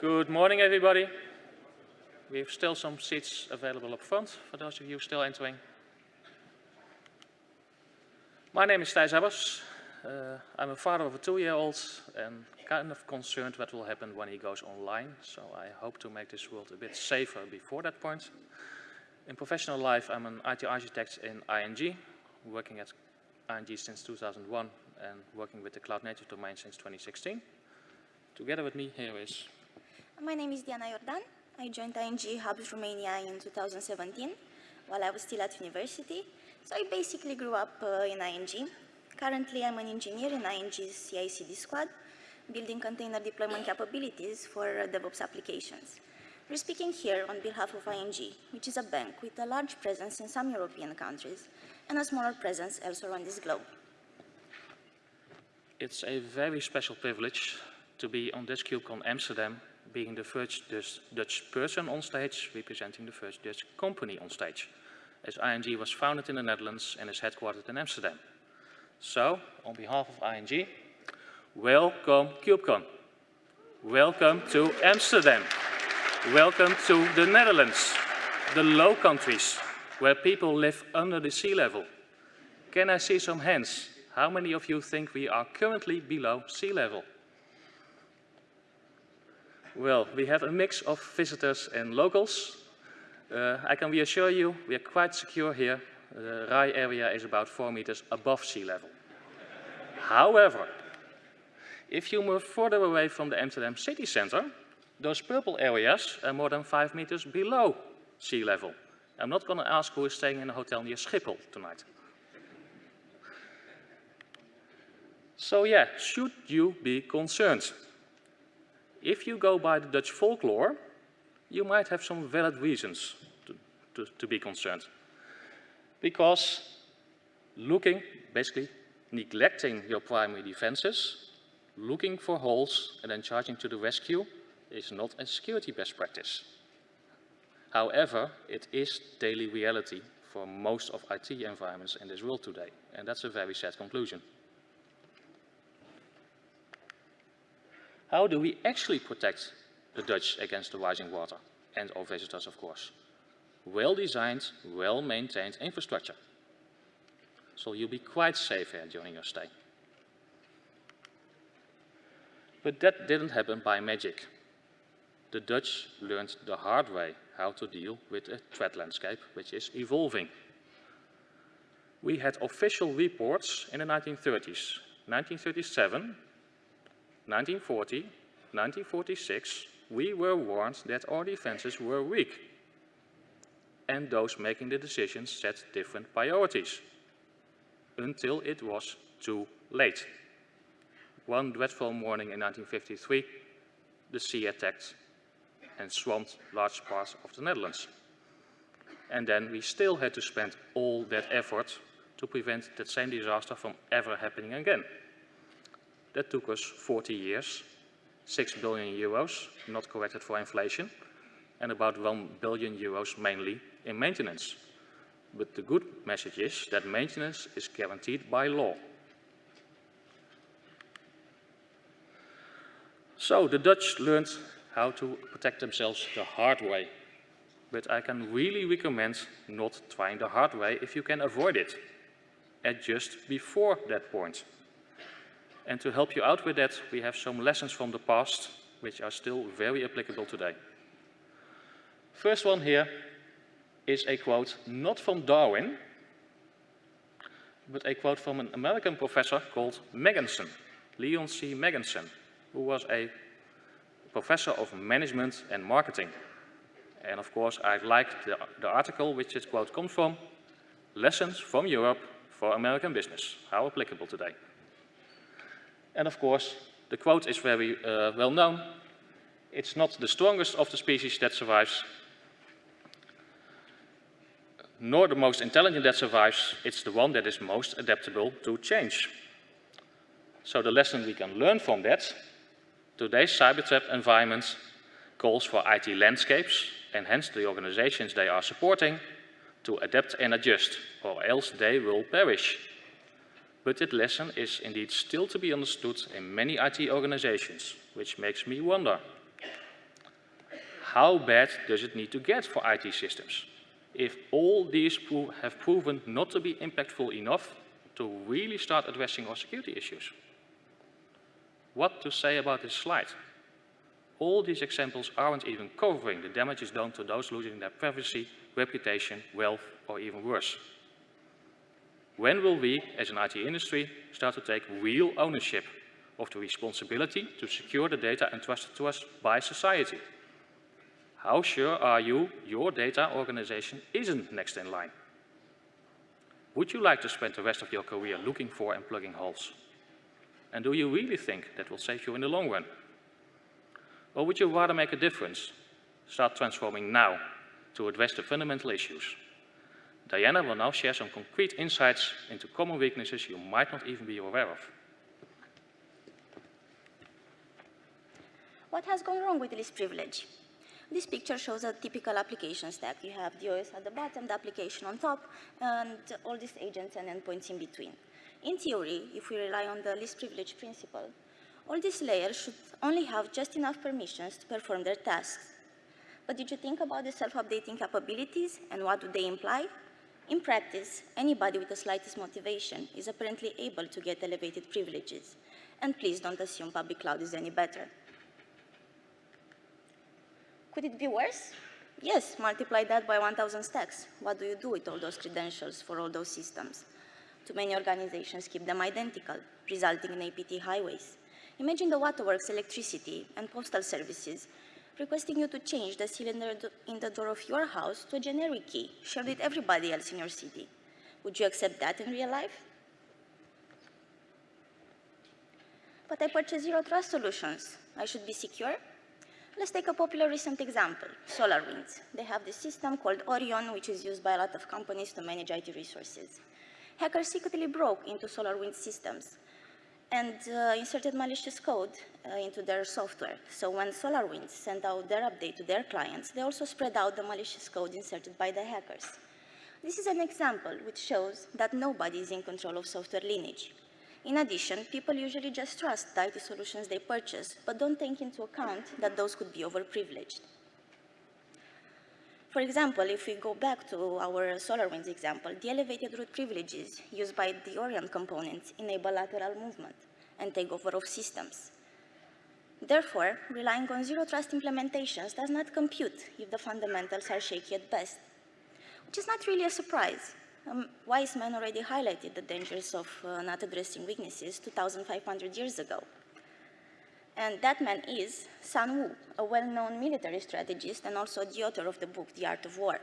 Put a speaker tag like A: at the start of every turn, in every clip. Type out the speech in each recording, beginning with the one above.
A: Good morning, everybody. We have still some seats available up front for those of you still entering. My name is Thijs Abbers. Uh, I'm a father of a two-year-old and kind of concerned what will happen when he goes online. So I hope to make this world a bit safer before that point. In professional life, I'm an IT architect in ING, working at ING since 2001 and working with the cloud native domain since 2016. Together with me here is...
B: My name is Diana Jordan. I joined ING Hubs Romania in 2017 while I was still at university. So I basically grew up uh, in ING. Currently, I'm an engineer in ING's CI/CD squad, building container deployment capabilities for uh, DevOps applications. We're speaking here on behalf of ING, which is a bank with a large presence in some European countries and a smaller presence elsewhere on this globe.
A: It's a very special privilege to be on this KubeCon Amsterdam, being the first Dutch person on stage, representing the first Dutch company on stage, as ING was founded in the Netherlands and is headquartered in Amsterdam. So, on behalf of ING, welcome KubeCon. Welcome to Amsterdam. Welcome to the Netherlands, the low countries, where people live under the sea level. Can I see some hands? How many of you think we are currently below sea level? Well, we have a mix of visitors and locals. Uh, I can reassure you, we are quite secure here. The RAI area is about four meters above sea level. However, if you move further away from the Amsterdam city center, those purple areas are more than five meters below sea level. I'm not going to ask who is staying in a hotel near Schiphol tonight. So yeah, should you be concerned? If you go by the Dutch folklore, you might have some valid reasons to, to, to be concerned. Because looking, basically neglecting your primary defenses, looking for holes and then charging to the rescue is not a security best practice. However, it is daily reality for most of IT environments in this world today, and that's a very sad conclusion. How do we actually protect the Dutch against the rising water and our visitors, of course? Well-designed, well-maintained infrastructure. So you'll be quite safe here during your stay. But that didn't happen by magic. The Dutch learned the hard way how to deal with a threat landscape which is evolving. We had official reports in the 1930s. 1937 1940, 1946, we were warned that our defenses were weak. And those making the decisions set different priorities. Until it was too late. One dreadful morning in 1953, the sea attacked and swamped large parts of the Netherlands. And then we still had to spend all that effort to prevent that same disaster from ever happening again. That took us 40 years, 6 billion euros, not corrected for inflation, and about 1 billion euros mainly in maintenance. But the good message is that maintenance is guaranteed by law. So the Dutch learned how to protect themselves the hard way. But I can really recommend not trying the hard way if you can avoid it. And just before that point. And to help you out with that, we have some lessons from the past, which are still very applicable today. First one here is a quote not from Darwin, but a quote from an American professor called Megginson, Leon C. Megginson, who was a professor of management and marketing. And of course, I like the, the article which this quote comes from, Lessons from Europe for American Business. How applicable today. And of course, the quote is very uh, well known. It's not the strongest of the species that survives, nor the most intelligent that survives. It's the one that is most adaptable to change. So the lesson we can learn from that, today's cyber threat environment calls for IT landscapes and hence the organizations they are supporting to adapt and adjust, or else they will perish but that lesson is indeed still to be understood in many IT organizations, which makes me wonder. how bad does it need to get for IT systems? If all these pro have proven not to be impactful enough to really start addressing our security issues. What to say about this slide? All these examples aren't even covering the damages done to those losing their privacy, reputation, wealth, or even worse. When will we, as an IT industry, start to take real ownership of the responsibility to secure the data entrusted to us by society? How sure are you your data organization isn't next in line? Would you like to spend the rest of your career looking for and plugging holes? And do you really think that will save you in the long run? Or would you rather make a difference? Start transforming now to address the fundamental issues. Diana will now share some concrete insights into common weaknesses you might not even be aware of.
B: What has gone wrong with least privilege? This picture shows a typical application stack. You have the OS at the bottom, the application on top, and all these agents and endpoints in between. In theory, if we rely on the least privilege principle, all these layers should only have just enough permissions to perform their tasks. But did you think about the self-updating capabilities and what do they imply? In practice, anybody with the slightest motivation is apparently able to get elevated privileges. And please don't assume public cloud is any better. Could it be worse? Yes, multiply that by 1,000 stacks. What do you do with all those credentials for all those systems? Too many organizations keep them identical, resulting in APT highways. Imagine the waterworks, electricity, and postal services requesting you to change the cylinder in the door of your house to a generic key shared with everybody else in your city. Would you accept that in real life? But I purchased zero trust solutions. I should be secure? Let's take a popular recent example, SolarWinds. They have this system called Orion, which is used by a lot of companies to manage IT resources. Hackers secretly broke into SolarWinds systems and uh, inserted malicious code uh, into their software. So when SolarWinds sent out their update to their clients, they also spread out the malicious code inserted by the hackers. This is an example which shows that nobody is in control of software lineage. In addition, people usually just trust the IT solutions they purchase, but don't take into account that those could be overprivileged. For example, if we go back to our SolarWinds example, the elevated root privileges used by the Orion components enable lateral movement and takeover of systems. Therefore, relying on zero trust implementations does not compute if the fundamentals are shaky at best, which is not really a surprise. Um, wise men already highlighted the dangers of uh, not addressing weaknesses 2,500 years ago. And that man is Sun Wu, a well-known military strategist and also the author of the book, The Art of War.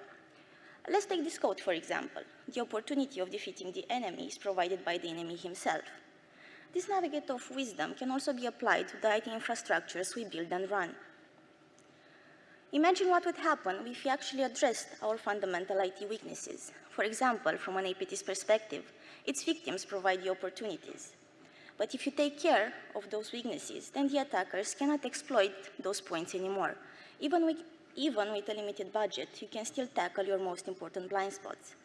B: Let's take this quote, for example. The opportunity of defeating the enemy is provided by the enemy himself. This navigate of wisdom can also be applied to the IT infrastructures we build and run. Imagine what would happen if we actually addressed our fundamental IT weaknesses. For example, from an APT's perspective, its victims provide the opportunities. But if you take care of those weaknesses, then the attackers cannot exploit those points anymore. Even with, even with a limited budget, you can still tackle your most important blind spots.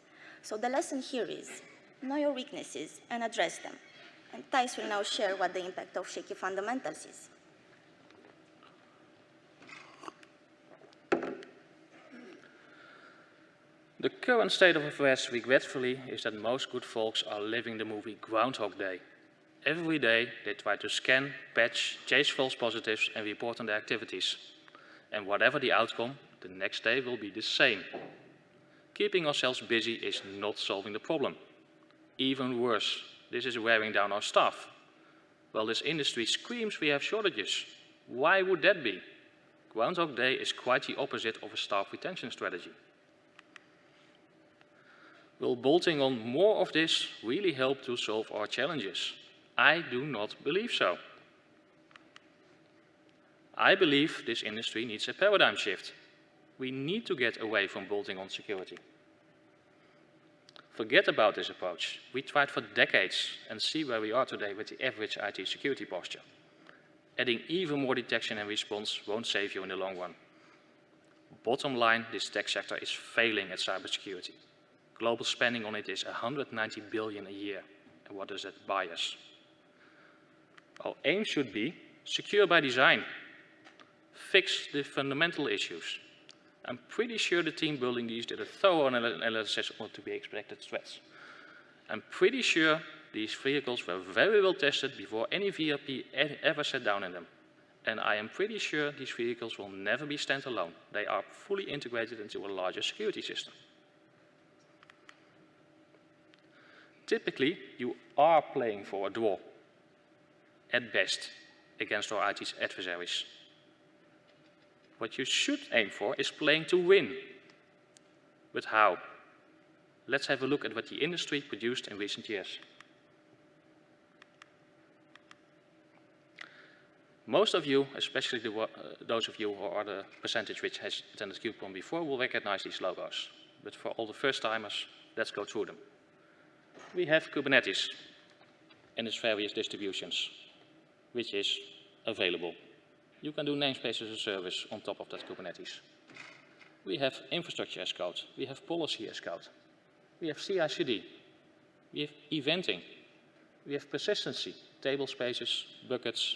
B: So the lesson here is, know your weaknesses and address them. And Thijs will now share what the impact of shaky fundamentals is.
A: The current state of affairs, regretfully, is that most good folks are living the movie Groundhog Day. Every day they try to scan, patch, chase false positives and report on their activities. And whatever the outcome, the next day will be the same. Keeping ourselves busy is not solving the problem. Even worse, this is wearing down our staff. While this industry screams we have shortages, why would that be? Groundhog Day is quite the opposite of a staff retention strategy. Will bolting on more of this really help to solve our challenges? I do not believe so. I believe this industry needs a paradigm shift. We need to get away from bolting on security. Forget about this approach. We tried for decades and see where we are today with the average IT security posture. Adding even more detection and response won't save you in the long run. Bottom line, this tech sector is failing at cybersecurity. Global spending on it is 190 billion a year. And what does that buy us? Our aim should be secure by design. fix the fundamental issues. I'm pretty sure the team building these did a thorough analysis on to be expected threats. I'm pretty sure these vehicles were very well tested before any VRP ever sat down in them. And I am pretty sure these vehicles will never be standalone. They are fully integrated into a larger security system. Typically, you are playing for a draw, at best, against our IT adversaries. What you should aim for is playing to win. But how? Let's have a look at what the industry produced in recent years. Most of you, especially the, uh, those of you who are the percentage which has attended KubeCon before, will recognize these logos. But for all the first timers, let's go through them. We have Kubernetes and its various distributions, which is available. You can do namespace as a service on top of that Kubernetes. We have infrastructure as code. We have policy as code. We have CI/CD. We have eventing. We have persistency, table spaces, buckets,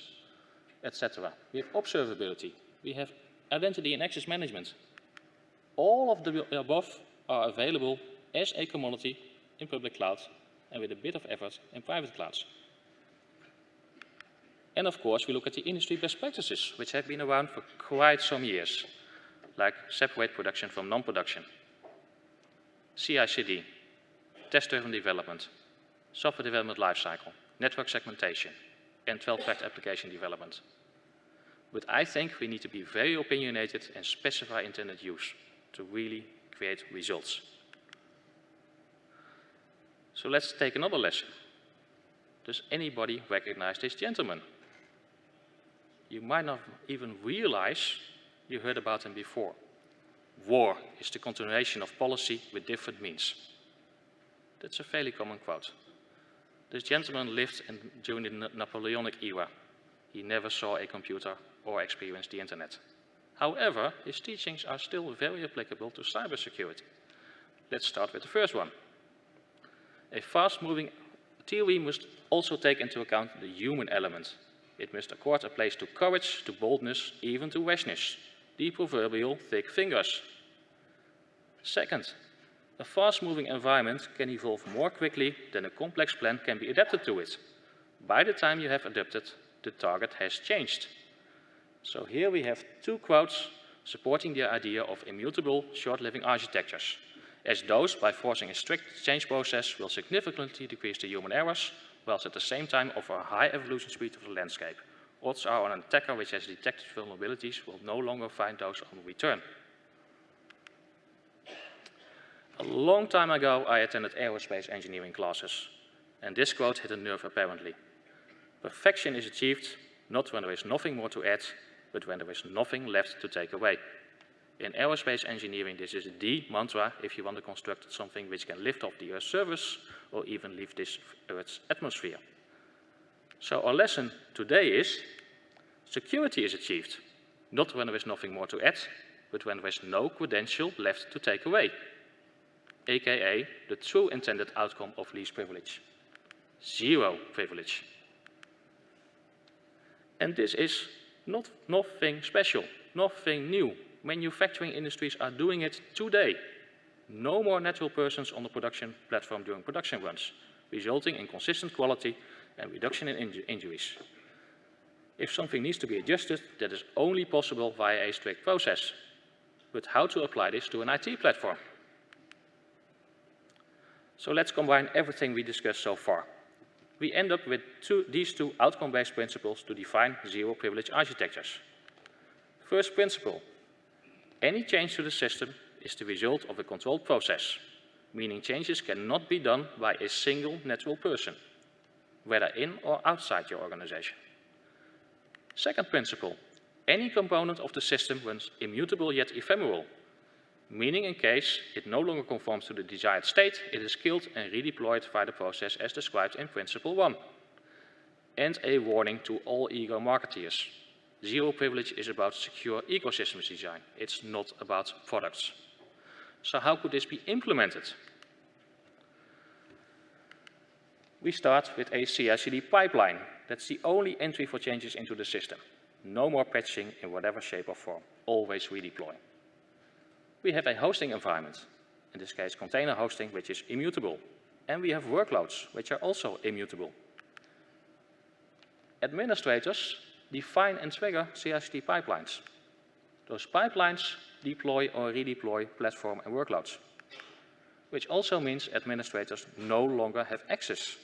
A: etc. We have observability. We have identity and access management. All of the above are available as a commodity in public cloud and with a bit of effort in private clouds. And of course, we look at the industry best practices, which have been around for quite some years, like separate production from non-production, CI/CD, test-driven development, software development lifecycle, network segmentation, and 12-track application development. But I think we need to be very opinionated and specify intended use to really create results. So let's take another lesson. Does anybody recognize this gentleman? You might not even realize you heard about him before. War is the continuation of policy with different means. That's a fairly common quote. This gentleman lived in, during the Napoleonic era. He never saw a computer or experienced the internet. However, his teachings are still very applicable to cybersecurity. Let's start with the first one. A fast-moving theory must also take into account the human element. It must accord a place to courage, to boldness, even to rashness, the proverbial thick fingers. Second, a fast-moving environment can evolve more quickly than a complex plan can be adapted to it. By the time you have adapted, the target has changed. So here we have two quotes supporting the idea of immutable, short-living architectures, as those, by forcing a strict change process, will significantly decrease the human errors, whilst at the same time offer a high evolution speed of the landscape. Odds are an attacker which has detected vulnerabilities will no longer find those on return. A long time ago, I attended aerospace engineering classes, and this quote hit a nerve apparently. Perfection is achieved not when there is nothing more to add, but when there is nothing left to take away. In aerospace engineering, this is the mantra if you want to construct something which can lift off the Earth's surface or even leave this Earth's atmosphere. So our lesson today is security is achieved, not when there is nothing more to add, but when there is no credential left to take away aka the true intended outcome of least privilege. Zero privilege. And this is not nothing special, nothing new. Manufacturing industries are doing it today. No more natural persons on the production platform during production runs, resulting in consistent quality and reduction in inju injuries. If something needs to be adjusted, that is only possible via a strict process. But how to apply this to an IT platform? So let's combine everything we discussed so far. We end up with two, these two outcome-based principles to define zero-privilege architectures. First principle, any change to the system is the result of a controlled process, meaning changes cannot be done by a single natural person, whether in or outside your organization. Second principle, any component of the system runs immutable yet ephemeral, meaning in case it no longer conforms to the desired state, it is killed and redeployed via the process as described in Principle 1. And a warning to all ego marketeers. Zero privilege is about secure ecosystems design. It's not about products. So how could this be implemented? We start with a CI/CD pipeline. That's the only entry for changes into the system. No more patching in whatever shape or form. Always redeploy. We have a hosting environment, in this case container hosting, which is immutable. And we have workloads, which are also immutable. Administrators define and trigger CI/CD pipelines. Those pipelines deploy or redeploy platform and workloads, which also means administrators no longer have access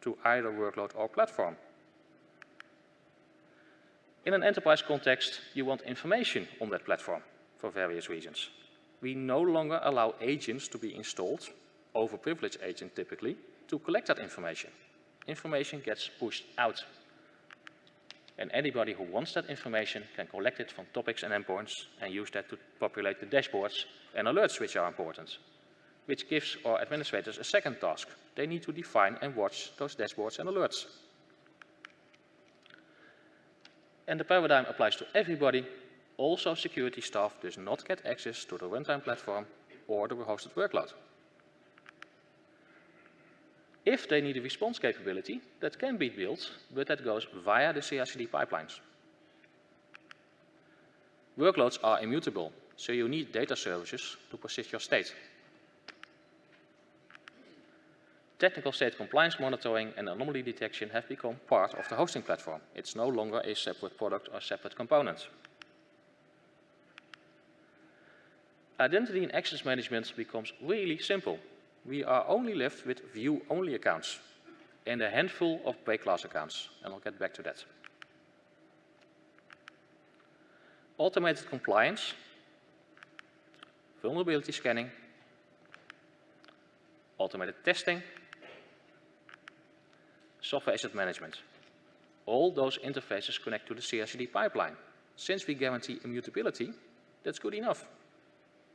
A: to either workload or platform. In an enterprise context, you want information on that platform for various reasons. We no longer allow agents to be installed, overprivileged agents typically, to collect that information. Information gets pushed out. And anybody who wants that information can collect it from topics and endpoints and use that to populate the dashboards and alerts which are important, which gives our administrators a second task. They need to define and watch those dashboards and alerts. And the paradigm applies to everybody. Also, security staff does not get access to the runtime platform or the hosted workload. If they need a response capability, that can be built, but that goes via the CI/CD pipelines. Workloads are immutable, so you need data services to persist your state. technical state compliance monitoring and anomaly detection have become part of the hosting platform. It's no longer a separate product or separate component. Identity and access management becomes really simple. We are only left with view-only accounts and a handful of break glass accounts, and I'll get back to that. Automated compliance, vulnerability scanning, automated testing, software asset management. All those interfaces connect to the CI/CD pipeline. Since we guarantee immutability, that's good enough.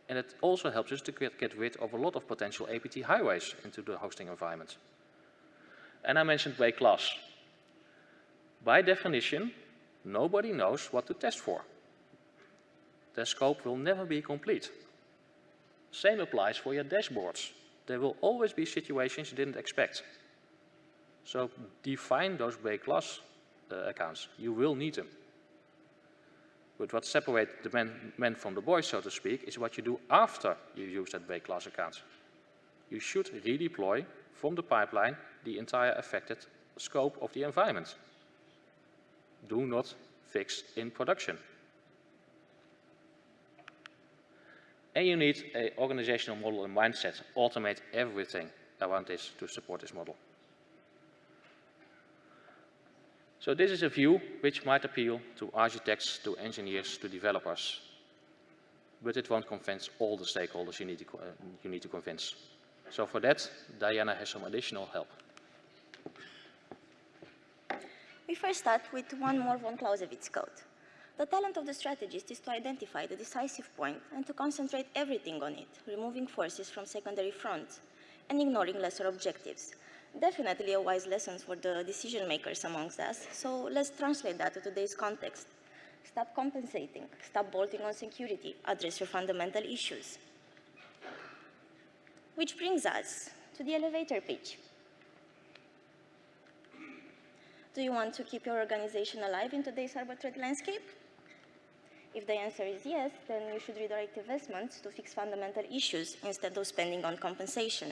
A: And it also helps us to get, rid of a lot of potential APT highways into the hosting environment. And I mentioned break glass. By definition, nobody knows what to test for. Their scope will never be complete. Same applies for your dashboards. There will always be situations you didn't expect. So define those break glass uh, accounts. You will need them. But what separates the men, men, from the boys, so to speak, is what you do after you use that break glass account. You should redeploy from the pipeline the entire affected scope of the environment. Do not fix in production. And you need an organizational model and mindset, automate everything around this to support this model. So this is a view which might appeal to architects, to engineers, to developers, but it won't convince all the stakeholders you need to, uh, you need to convince. So for that, Diana has some additional help.
B: We first start with one more von Clausewitz quote. The talent of the strategist is to identify the decisive point and to concentrate everything on it, removing forces from secondary fronts and ignoring lesser objectives definitely a wise lesson for the decision makers amongst us. So let's translate that to today's context. Stop compensating, stop bolting on security, address your fundamental issues. Which brings us to the elevator pitch. Do you want to keep your organization alive in today's cyber threat landscape? If the answer is yes, then you should redirect investments to fix fundamental issues instead of spending on compensation.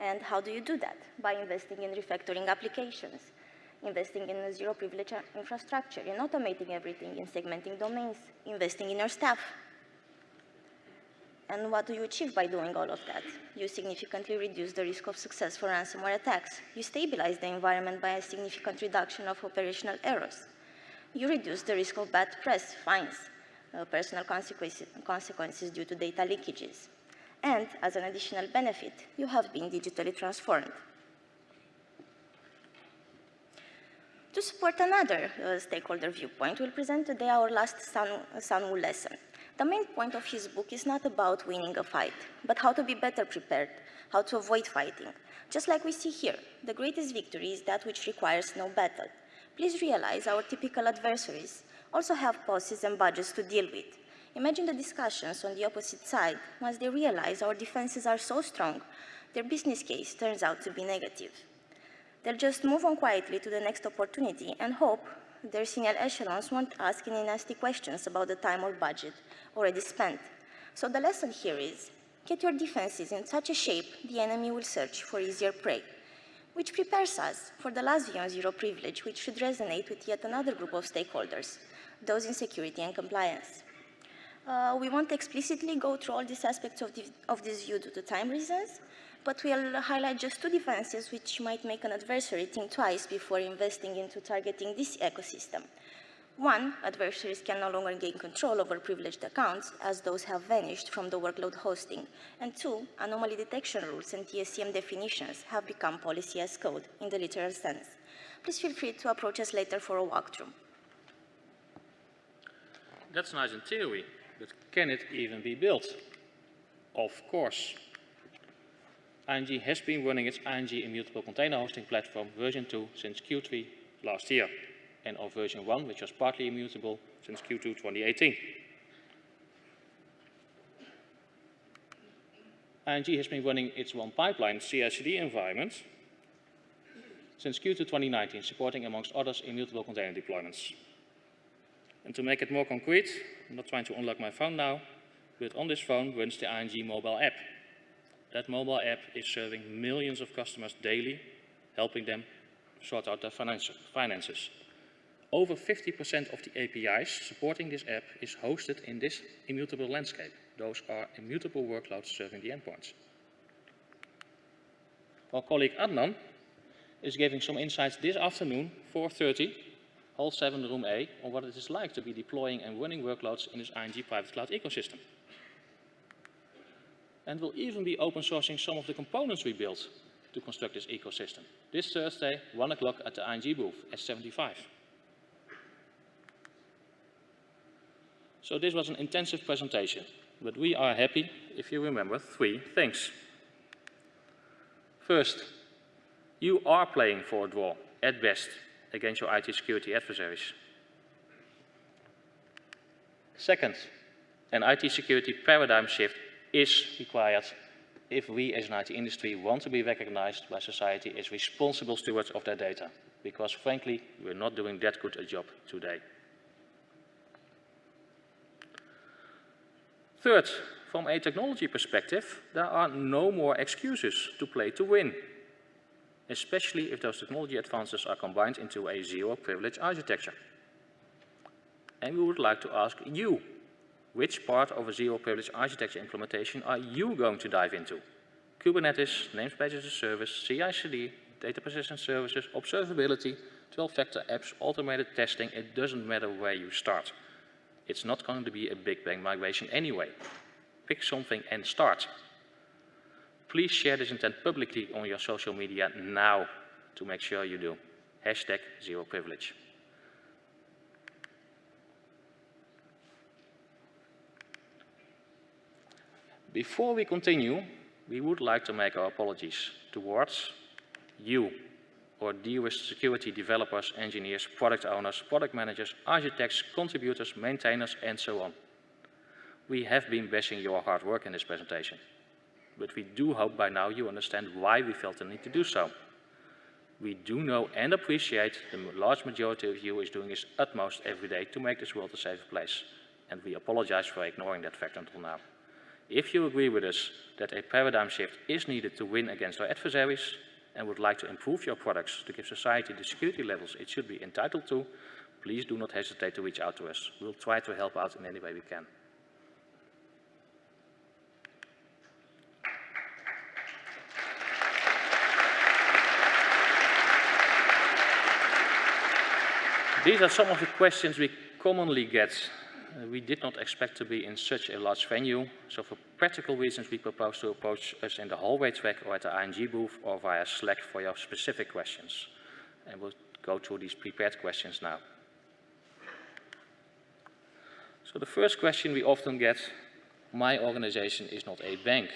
B: And how do you do that? By investing in refactoring applications, investing in zero privilege infrastructure, in automating everything, in segmenting domains, investing in your staff. And what do you achieve by doing all of that? You significantly reduce the risk of success for ransomware attacks. You stabilize the environment by a significant reduction of operational errors. You reduce the risk of bad press, fines, uh, personal consequences, consequences due to data leakages and as an additional benefit, you have been digitally transformed. To support another uh, stakeholder viewpoint, we'll present today our last Sun, lesson. The main point of his book is not about winning a fight, but how to be better prepared, how to avoid fighting. Just like we see here, the greatest victory is that which requires no battle. Please realize our typical adversaries also have policies and budgets to deal with, Imagine the discussions on the opposite side once they realize our defenses are so strong, their business case turns out to be negative. They'll just move on quietly to the next opportunity and hope their senior echelons won't ask any nasty questions about the time or budget already spent. So the lesson here is, get your defenses in such a shape the enemy will search for easier prey, which prepares us for the last view zero privilege, which should resonate with yet another group of stakeholders, those in security and compliance. Uh, we won't explicitly go through all these aspects of, the, of this view due to time reasons, but we'll highlight just two defenses which might make an adversary think twice before investing into targeting this ecosystem. One, adversaries can no longer gain control over privileged accounts, as those have vanished from the workload hosting. And two, anomaly detection rules and TSCM definitions have become policy as code in the literal sense. Please feel free to approach us later for a walkthrough.
A: That's nice in theory, but can it even be built? Of course. ING has been running its ING Immutable Container Hosting Platform version 2 since Q3 last year, and of version 1, which was partly immutable, since Q2 2018. ING has been running its one pipeline CI/CD environment since Q2 2019, supporting amongst others immutable container deployments. And to make it more concrete, I'm not trying to unlock my phone now, but on this phone runs the ING mobile app. That mobile app is serving millions of customers daily, helping them sort out their finances. Over 50% of the APIs supporting this app is hosted in this immutable landscape. Those are immutable workloads serving the endpoints. Our colleague Adnan is giving some insights this afternoon, 4.30, Hall 7, Room A, on what it is like to be deploying and running workloads in this ING private cloud ecosystem and will even be open sourcing some of the components we built to construct this ecosystem. This Thursday, 1 o'clock at the ING booth, S75. So this was an intensive presentation, but we are happy if you remember three things. First, you are playing for a draw, at best, against your IT security adversaries. Second, an IT security paradigm shift is required if we as an IT industry want to be recognized by society as responsible stewards of their data. Because frankly, we're not doing that good a job today. Third, from a technology perspective, there are no more excuses to play to win, especially if those technology advances are combined into a zero privilege architecture. And we would like to ask you which part of a zero privilege architecture implementation are you going to dive into? Kubernetes, namespace as a service, CI/CD, data persistence services, observability, 12-factor apps, automated testing, it doesn't matter where you start. It's not going to be a big bang migration anyway. Pick something and start. Please share this intent publicly on your social media now to make sure you do. Hashtag zero privilege. Before we continue, we would like to make our apologies towards you, or dearest security developers, engineers, product owners, product managers, architects, contributors, maintainers, and so on. We have been bashing your hard work in this presentation, but we do hope by now you understand why we felt the need to do so. We do know and appreciate the large majority of you is doing its utmost every day to make this world a safer place, and we apologize for ignoring that fact until now. If you agree with us that a paradigm shift is needed to win against our adversaries and would like to improve your products to give society the security levels it should be entitled to, please do not hesitate to reach out to us. We'll try to help out in any way we can. These are some of the questions we commonly get uh, we did not expect to be in such a large venue, so for practical reasons we propose to approach us in the hallway track or at the ING booth or via Slack for your specific questions. And we'll go through these prepared questions now. So the first question we often get, my organization is not a bank.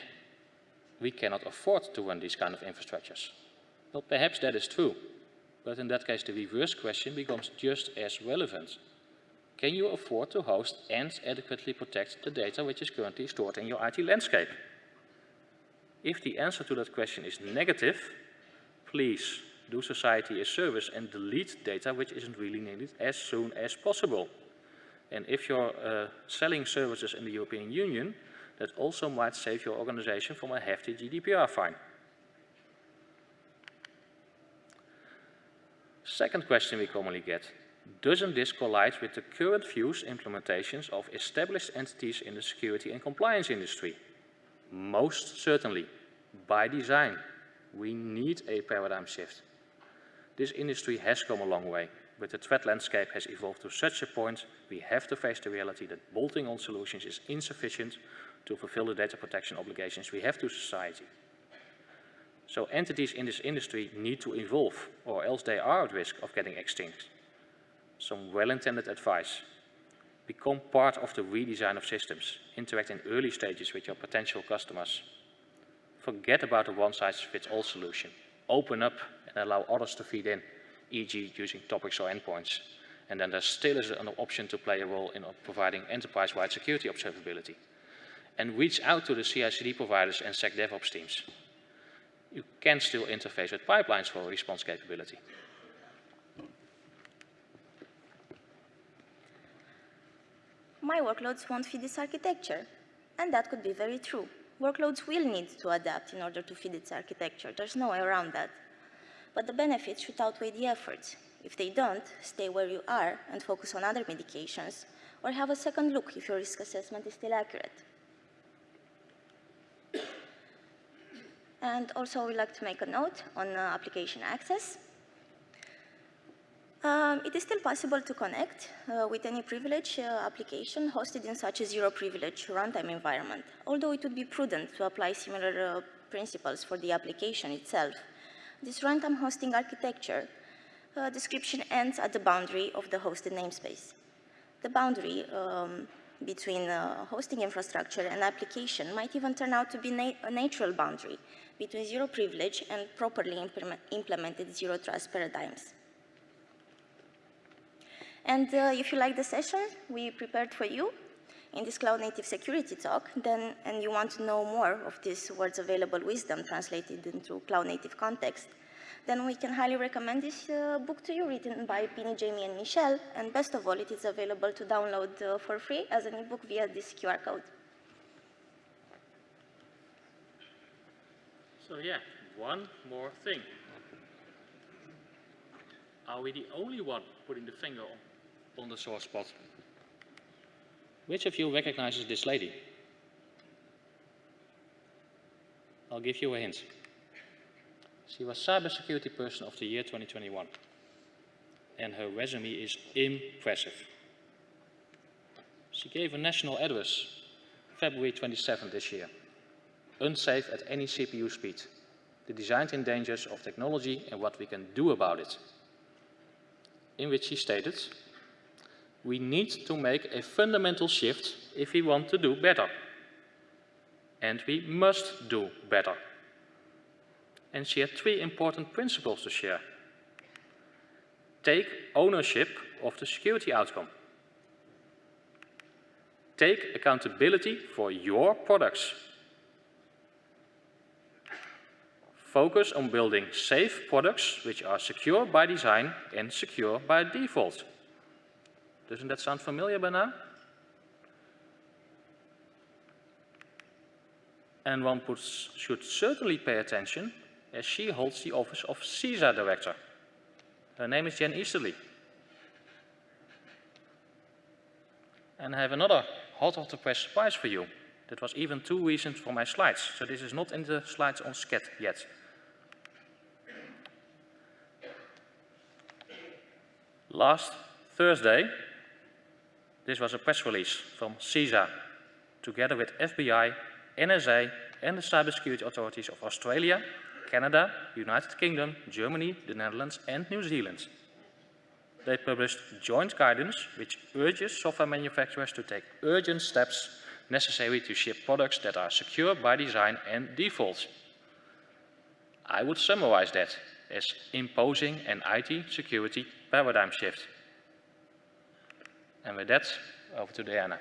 A: We cannot afford to run these kind of infrastructures. Well, perhaps that is true. But in that case, the reverse question becomes just as relevant. Can you afford to host and adequately protect the data which is currently stored in your IT landscape? If the answer to that question is negative, please do society a service and delete data which isn't really needed as soon as possible. And if you're uh, selling services in the European Union, that also might save your organization from a hefty GDPR fine. Second question we commonly get, doesn't this collide with the current views implementations of established entities in the security and compliance industry? Most certainly, by design. We need a paradigm shift. This industry has come a long way, but the threat landscape has evolved to such a point we have to face the reality that bolting on solutions is insufficient to fulfill the data protection obligations we have to society. So entities in this industry need to evolve or else they are at risk of getting extinct. Some well-intended advice. Become part of the redesign of systems. Interact in early stages with your potential customers. Forget about a one-size-fits-all solution. Open up and allow others to feed in, e.g. using topics or endpoints. And then there still is an option to play a role in providing enterprise-wide security observability. And reach out to the CI/CD providers and SecDevOps teams you can still interface with pipelines for response capability.
B: My workloads won't fit this architecture. And that could be very true. Workloads will need to adapt in order to fit its architecture. There's no way around that. But the benefits should outweigh the efforts. If they don't, stay where you are and focus on other medications, or have a second look if your risk assessment is still accurate. And also we'd like to make a note on uh, application access. Um, it is still possible to connect uh, with any privilege uh, application hosted in such a zero privilege runtime environment, although it would be prudent to apply similar uh, principles for the application itself. This runtime hosting architecture uh, description ends at the boundary of the hosted namespace. The boundary um, between uh, hosting infrastructure and application might even turn out to be na a natural boundary between zero privilege and properly implement implemented zero trust paradigms. And uh, if you like the session we prepared for you in this cloud native security talk, then, and you want to know more of this words available wisdom translated into cloud native context, then we can highly recommend this uh, book to you written by Pini, Jamie, and Michelle. And best of all, it is available to download uh, for free as an ebook via this QR code.
A: So yeah, one more thing. Are we the only one putting the finger on, the sore spot? Which of you recognizes this lady? I'll give you a hint. She was Cybersecurity Person of the Year 2021. And her resume is impressive. She gave a national address February 27 this year unsafe at any CPU speed, the design-in dangers of technology and what we can do about it. In which he stated, we need to make a fundamental shift if we want to do better. And we must do better. And she had three important principles to share. Take ownership of the security outcome. Take accountability for your products focus on building safe products which are secure by design and secure by default. Doesn't that sound familiar by now? And one puts, should certainly pay attention as she holds the office of CISA Director. Her name is Jen Easterly. And I have another hot off the press surprise for you. That was even too recent for my slides, so this is not in the slides on Sched yet. Last Thursday, this was a press release from CISA, together with FBI, NSA and the cybersecurity authorities of Australia, Canada, United Kingdom, Germany, the Netherlands and New Zealand. They published joint guidance which urges software manufacturers to take urgent steps necessary to ship products that are secure by design and default. I would summarize that as imposing an IT security paradigm shift. And with that, over to Diana.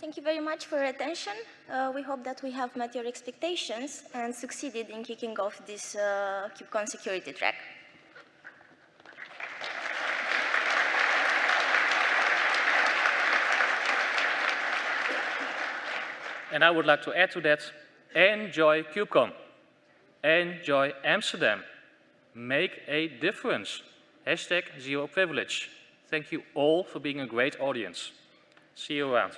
B: Thank you very much for your attention. Uh, we hope that we have met your expectations and succeeded in kicking off this uh, KubeCon security track.
A: And I would like to add to that, enjoy KubeCon. Enjoy Amsterdam. Make a difference. Hashtag zero privilege. Thank you all for being a great audience. See you around.